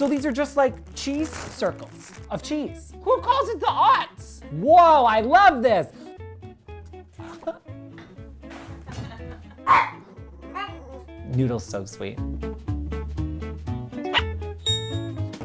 So these are just like cheese circles of cheese. Who calls it the aughts? Whoa, I love this. Noodle's so sweet.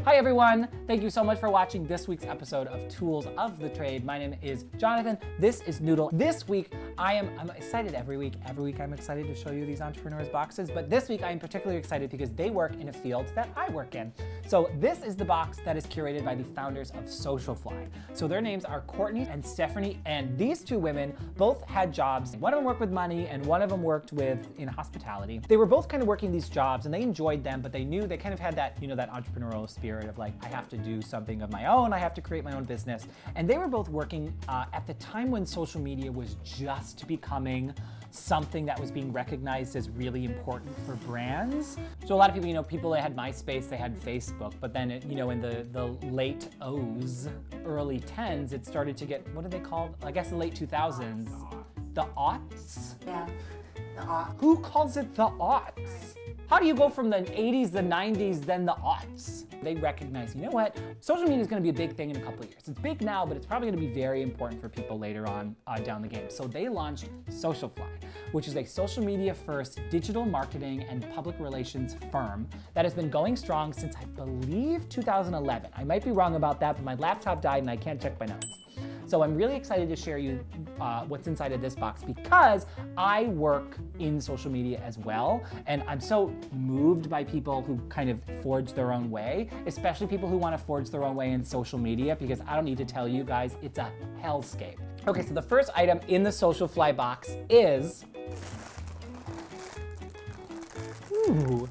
Hi everyone, thank you so much for watching this week's episode of Tools of the Trade. My name is Jonathan, this is Noodle. This week, I am I'm excited every week. Every week I'm excited to show you these entrepreneurs boxes, but this week I am particularly excited because they work in a field that I work in. So this is the box that is curated by the founders of Socialfly. So their names are Courtney and Stephanie, and these two women both had jobs. One of them worked with money and one of them worked with in hospitality. They were both kind of working these jobs and they enjoyed them, but they knew they kind of had that, you know, that entrepreneurial spirit of like, I have to do something of my own, I have to create my own business. And they were both working uh, at the time when social media was just becoming something that was being recognized as really important for brands. So a lot of people, you know, people that had MySpace, they had Facebook, but then, it, you know, in the, the late O's, early 10s, it started to get, what do they called? I guess the late 2000s. The aughts? Yeah, the aught. Who calls it the aughts? How do you go from the 80s, the 90s, then the aughts? They recognize, you know what? Social media is gonna be a big thing in a couple of years. It's big now, but it's probably gonna be very important for people later on uh, down the game. So they launched Socialfly, which is a social media first digital marketing and public relations firm that has been going strong since I believe 2011. I might be wrong about that, but my laptop died and I can't check my notes. So I'm really excited to share you uh, what's inside of this box because I work in social media as well. And I'm so moved by people who kind of forge their own way, especially people who want to forge their own way in social media because I don't need to tell you guys, it's a hellscape. Okay, so the first item in the Socialfly box is, ooh,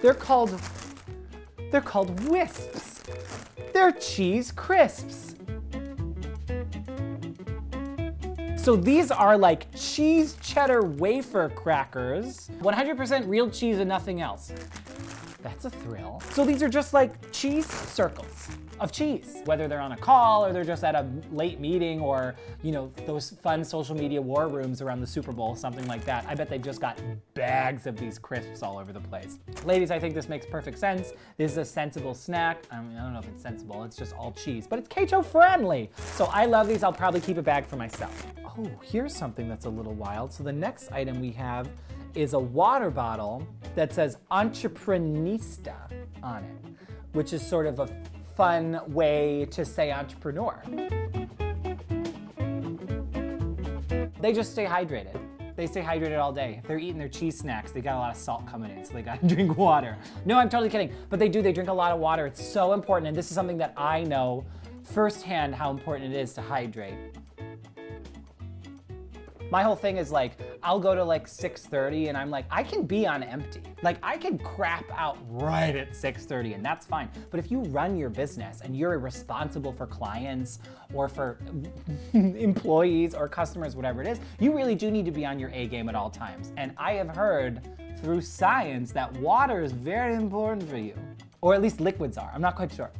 they're called, they're called Whisps. They're cheese crisps. So these are like cheese cheddar wafer crackers, 100% real cheese and nothing else. That's a thrill. So these are just like cheese circles of cheese, whether they're on a call or they're just at a late meeting or, you know, those fun social media war rooms around the Super Bowl, something like that. I bet they've just got bags of these crisps all over the place. Ladies, I think this makes perfect sense. This is a sensible snack. I, mean, I don't know if it's sensible, it's just all cheese, but it's keto friendly. So I love these, I'll probably keep a bag for myself. Oh, here's something that's a little wild. So the next item we have is a water bottle that says Entreprenista on it, which is sort of a fun way to say entrepreneur. They just stay hydrated. They stay hydrated all day. If they're eating their cheese snacks, they got a lot of salt coming in, so they gotta drink water. No, I'm totally kidding, but they do, they drink a lot of water. It's so important, and this is something that I know firsthand how important it is to hydrate. My whole thing is like, I'll go to like 6.30 and I'm like, I can be on empty. Like I can crap out right at 6.30 and that's fine. But if you run your business and you're responsible for clients or for employees or customers, whatever it is, you really do need to be on your A game at all times. And I have heard through science that water is very important for you. Or at least liquids are, I'm not quite sure.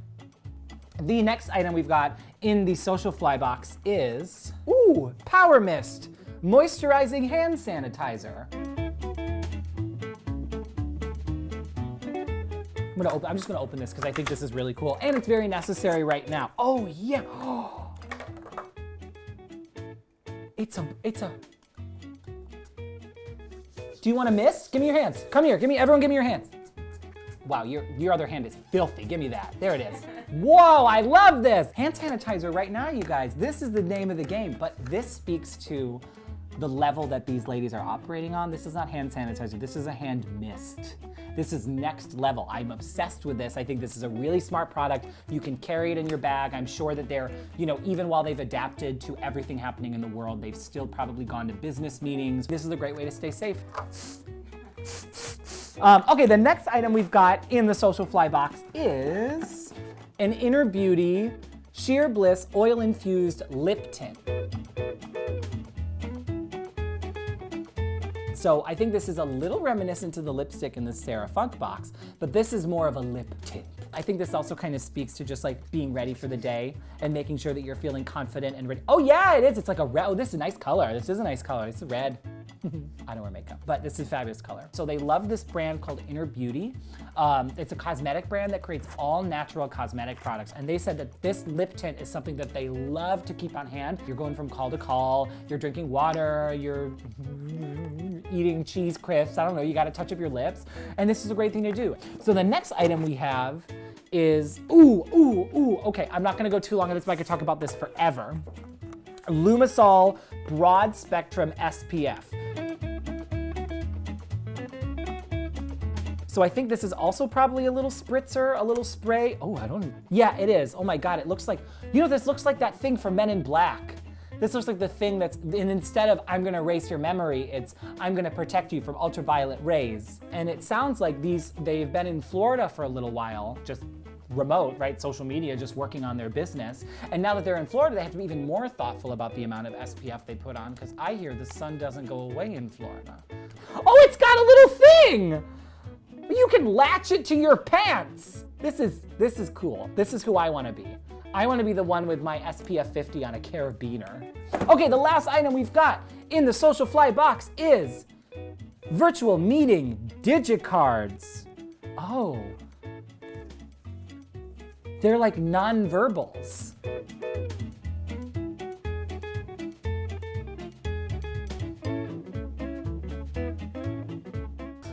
The next item we've got in the Socialfly box is, ooh, Power Mist moisturizing hand sanitizer. I'm, gonna open, I'm just gonna open this because I think this is really cool and it's very necessary right now. Oh yeah. It's a, it's a, do you want a mist? Give me your hands. Come here, give me, everyone give me your hands. Wow, your, your other hand is filthy. Give me that. There it is. Whoa, I love this. Hand sanitizer right now, you guys. This is the name of the game, but this speaks to the level that these ladies are operating on. This is not hand sanitizer, this is a hand mist. This is next level. I'm obsessed with this. I think this is a really smart product. You can carry it in your bag. I'm sure that they're, you know, even while they've adapted to everything happening in the world, they've still probably gone to business meetings. This is a great way to stay safe. Um, okay, the next item we've got in the Socialfly box is an Inner Beauty Sheer Bliss Oil Infused Lip Tint. So I think this is a little reminiscent to the lipstick in the Sarah Funk box, but this is more of a lip tint. I think this also kind of speaks to just like being ready for the day and making sure that you're feeling confident and ready. Oh yeah, it is. It's like a red. Oh, this is a nice color. This is a nice color. It's red. I don't wear makeup, but this is fabulous color. So they love this brand called Inner Beauty. Um, it's a cosmetic brand that creates all natural cosmetic products. And they said that this lip tint is something that they love to keep on hand. You're going from call to call, you're drinking water, you're eating cheese crisps, I don't know, you gotta touch up your lips. And this is a great thing to do. So the next item we have is, ooh, ooh, ooh, okay, I'm not gonna go too long on this, but I could talk about this forever. Lumisol Broad Spectrum SPF. So I think this is also probably a little spritzer, a little spray. Oh, I don't, yeah, it is. Oh my God, it looks like, you know, this looks like that thing for Men in Black. This looks like the thing that's, and instead of I'm gonna erase your memory, it's I'm gonna protect you from ultraviolet rays. And it sounds like these, they've been in Florida for a little while, just remote, right? Social media, just working on their business. And now that they're in Florida, they have to be even more thoughtful about the amount of SPF they put on because I hear the sun doesn't go away in Florida. Oh, it's got a little thing! You can latch it to your pants. This is, this is cool. This is who I wanna be. I wanna be the one with my SPF 50 on a carabiner. Okay, the last item we've got in the Socialfly box is virtual meeting digicards. Oh, they're like non-verbals.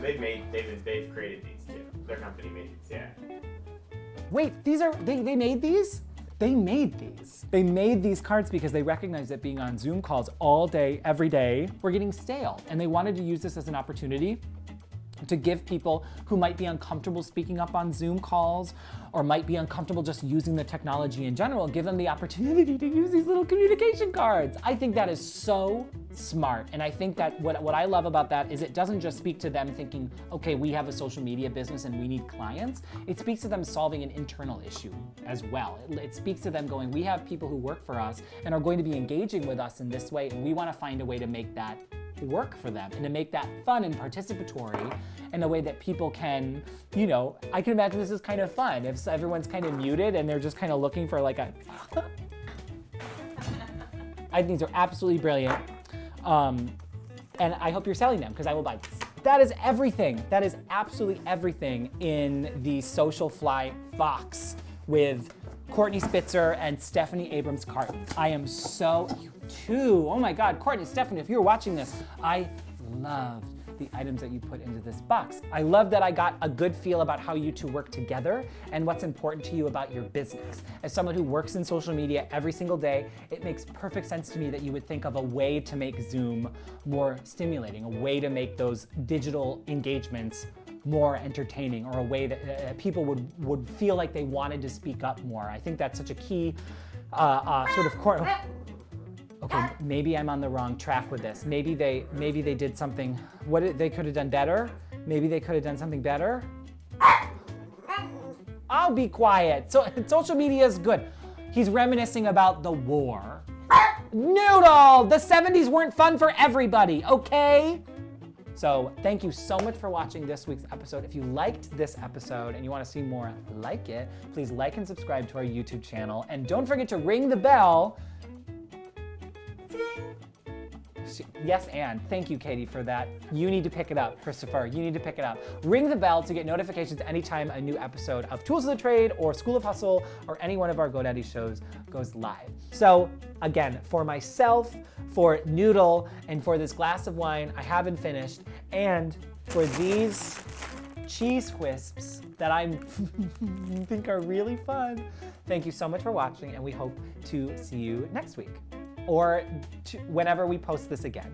They've made, they've, they've created these too. Their company made these, yeah. Wait, these are, they, they made these? They made these. They made these cards because they recognized that being on Zoom calls all day, every day, were getting stale. And they wanted to use this as an opportunity to give people who might be uncomfortable speaking up on Zoom calls or might be uncomfortable just using the technology in general, give them the opportunity to use these little communication cards. I think that is so smart. And I think that what, what I love about that is it doesn't just speak to them thinking, okay, we have a social media business and we need clients. It speaks to them solving an internal issue as well. It, it speaks to them going, we have people who work for us and are going to be engaging with us in this way, and we want to find a way to make that work for them and to make that fun and participatory in a way that people can, you know, I can imagine this is kind of fun if everyone's kind of muted and they're just kind of looking for like a, I think these are absolutely brilliant. Um, and I hope you're selling them because I will buy these. That is everything. That is absolutely everything in the Socialfly box with Courtney Spitzer and Stephanie Abrams Cartin. I am so, you too. Oh my God, Courtney, Stephanie, if you're watching this, I loved the items that you put into this box. I love that I got a good feel about how you two work together and what's important to you about your business. As someone who works in social media every single day, it makes perfect sense to me that you would think of a way to make Zoom more stimulating, a way to make those digital engagements more entertaining or a way that uh, people would, would feel like they wanted to speak up more. I think that's such a key uh, uh, sort of core okay, maybe I'm on the wrong track with this. Maybe they, maybe they did something, what they could have done better. Maybe they could have done something better. I'll be quiet. So social media is good. He's reminiscing about the war. Noodle, the 70s weren't fun for everybody, okay? So thank you so much for watching this week's episode. If you liked this episode and you wanna see more like it, please like and subscribe to our YouTube channel. And don't forget to ring the bell Yes, and thank you, Katie, for that. You need to pick it up, Christopher. You need to pick it up. Ring the bell to get notifications anytime a new episode of Tools of the Trade or School of Hustle or any one of our GoDaddy shows goes live. So again, for myself, for Noodle, and for this glass of wine I haven't finished, and for these cheese wisps that I think are really fun. Thank you so much for watching, and we hope to see you next week or whenever we post this again.